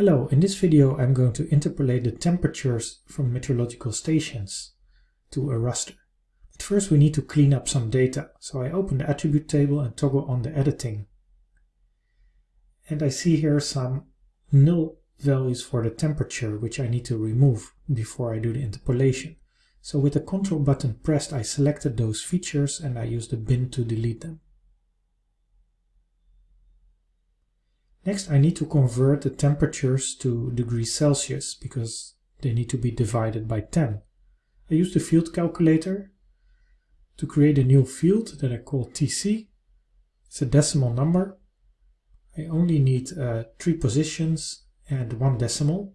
Hello, in this video I'm going to interpolate the temperatures from meteorological stations to a raster. But first we need to clean up some data, so I open the attribute table and toggle on the editing. And I see here some null values for the temperature which I need to remove before I do the interpolation. So with the control button pressed I selected those features and I use the bin to delete them. Next I need to convert the temperatures to degrees Celsius because they need to be divided by 10. I use the field calculator to create a new field that I call TC. It's a decimal number. I only need uh, three positions and one decimal.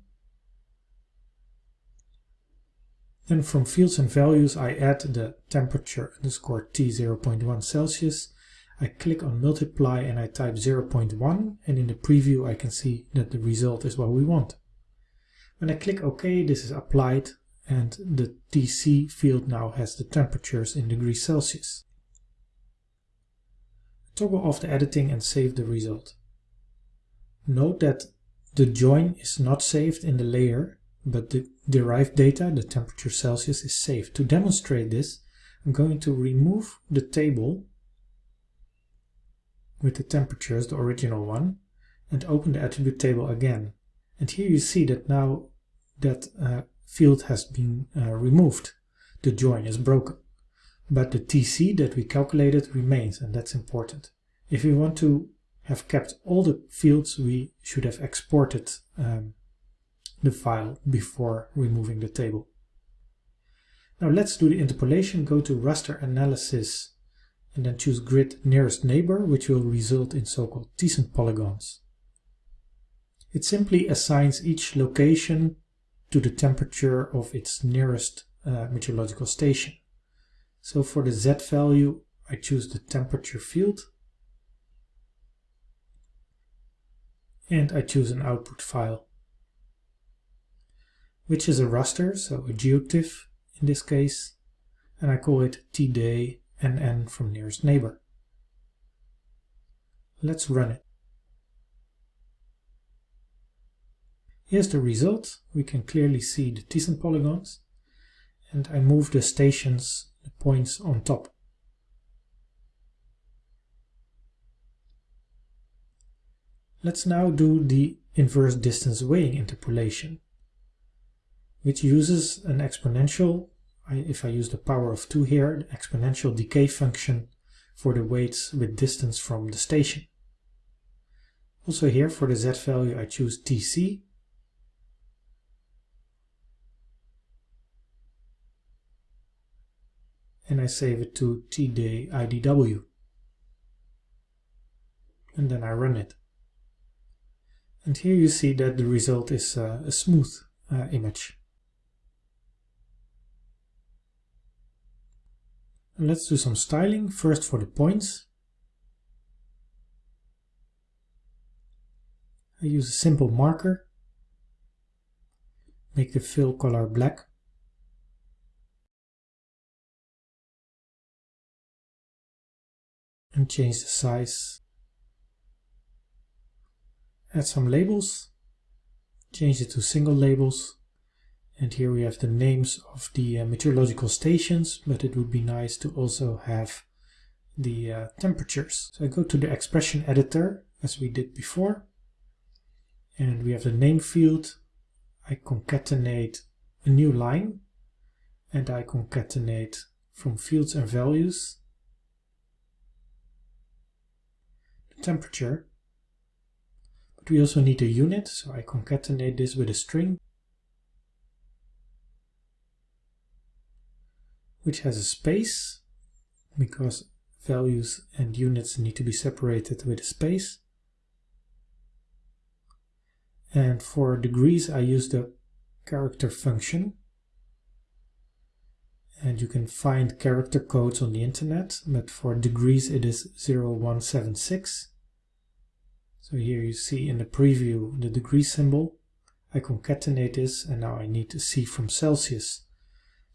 Then from fields and values I add the temperature underscore T 0.1 Celsius I click on multiply and I type 0.1 and in the preview I can see that the result is what we want. When I click OK this is applied and the TC field now has the temperatures in degrees Celsius. Toggle off the editing and save the result. Note that the join is not saved in the layer but the derived data, the temperature Celsius, is saved. To demonstrate this I'm going to remove the table with the temperatures, the original one, and open the attribute table again. And here you see that now that uh, field has been uh, removed. The join is broken. But the TC that we calculated remains, and that's important. If we want to have kept all the fields, we should have exported um, the file before removing the table. Now let's do the interpolation. Go to raster analysis and then choose grid nearest neighbor, which will result in so-called Thiessen polygons. It simply assigns each location to the temperature of its nearest uh, meteorological station. So for the Z value, I choose the temperature field, and I choose an output file, which is a raster, so a GeoTIFF in this case, and I call it tday and n from nearest neighbor. Let's run it. Here's the result. We can clearly see the Thiessen polygons and I move the stations, the points on top. Let's now do the inverse distance weighing interpolation, which uses an exponential I, if I use the power of 2 here, the exponential decay function for the weights with distance from the station. Also here for the z value I choose tc. And I save it to tday idw. And then I run it. And here you see that the result is uh, a smooth uh, image. And let's do some styling, first for the points. I use a simple marker, make the fill color black. And change the size. Add some labels, change it to single labels and here we have the names of the uh, meteorological stations, but it would be nice to also have the uh, temperatures. So I go to the expression editor, as we did before, and we have the name field. I concatenate a new line, and I concatenate from fields and values the temperature. But we also need a unit, so I concatenate this with a string which has a space because values and units need to be separated with a space. And for degrees I use the character function. And you can find character codes on the internet but for degrees it is 0176 so here you see in the preview the degree symbol. I concatenate this and now I need to see from Celsius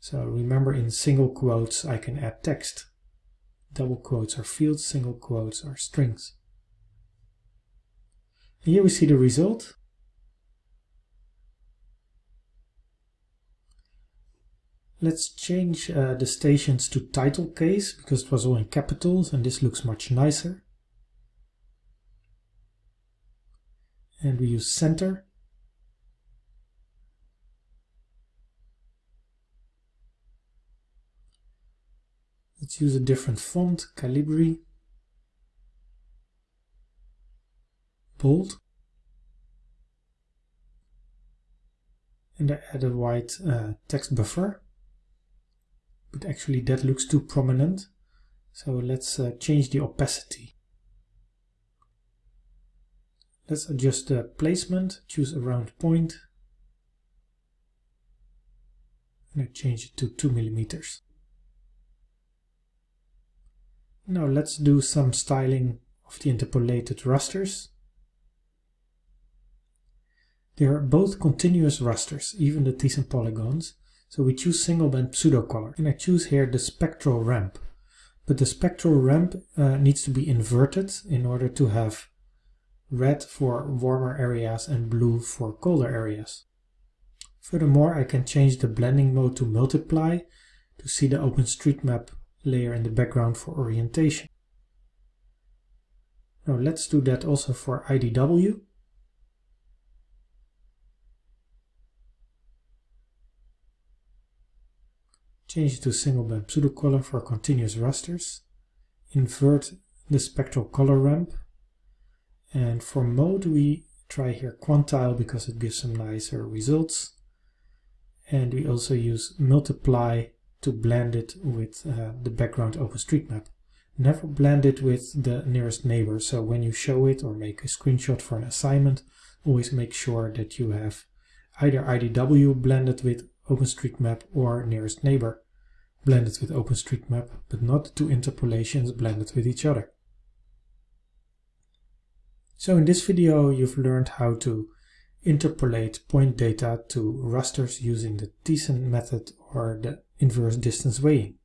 so remember in single quotes I can add text. Double quotes are fields, single quotes are strings. And here we see the result. Let's change uh, the stations to title case because it was all in capitals and this looks much nicer. And we use center Let's use a different font, Calibri. Bold. And I add a white uh, text buffer but actually that looks too prominent. So let's uh, change the opacity. Let's adjust the placement, choose a round point, and I change it to 2 millimeters. Now let's do some styling of the interpolated rasters. They are both continuous rasters, even the Thiessen polygons, so we choose single band pseudo color and I choose here the spectral ramp. But the spectral ramp uh, needs to be inverted in order to have red for warmer areas and blue for colder areas. Furthermore, I can change the blending mode to multiply to see the OpenStreetMap layer in the background for orientation. Now let's do that also for IDW. Change it to single band pseudocolor for continuous rasters. Invert the spectral color ramp. And for mode we try here quantile because it gives some nicer results. And we also use multiply to blend it with uh, the background OpenStreetMap. Never blend it with the nearest neighbor, so when you show it or make a screenshot for an assignment, always make sure that you have either IDW blended with OpenStreetMap or nearest neighbor blended with OpenStreetMap, but not the two interpolations blended with each other. So in this video you've learned how to interpolate point data to rasters using the Thiessen method or the inverse distance weighing.